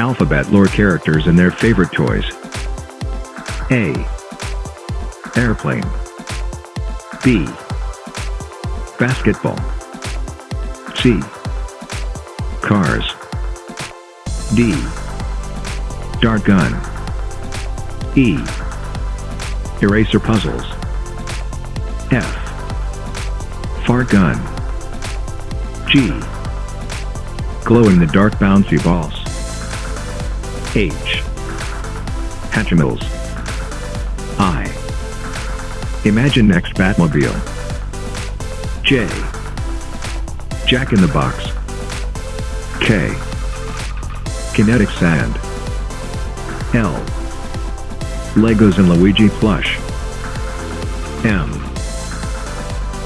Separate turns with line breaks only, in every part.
Alphabet lore characters and their favorite toys. A. Airplane. B. Basketball. C. Cars. D. Dart gun. E. Eraser puzzles. F. Fart gun. G. Glow in the dark bouncy balls. H. Hatchimals. I. Imaginext Batmobile. J. Jack in the Box. K. Kinetic Sand. L. Legos and Luigi plush. M.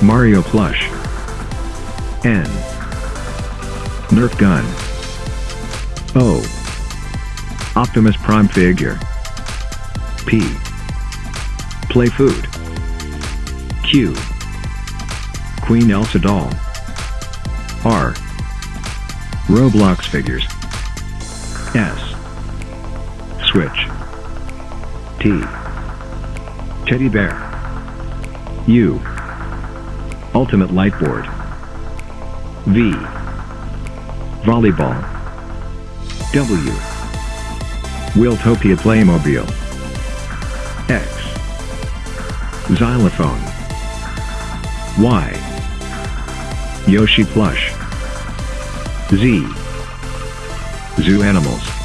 Mario plush. N. Nerf gun. O. Optimus Prime figure. P. Play food. Q. Queen Elsa doll. R. Roblox figures. S. Switch. T. Teddy bear. U. Ultimate Lightboard. V. Volleyball. W. Wheeltopia Playmobil. X. Xylophone. Y. Yoshi plush. Z. Zoo animals.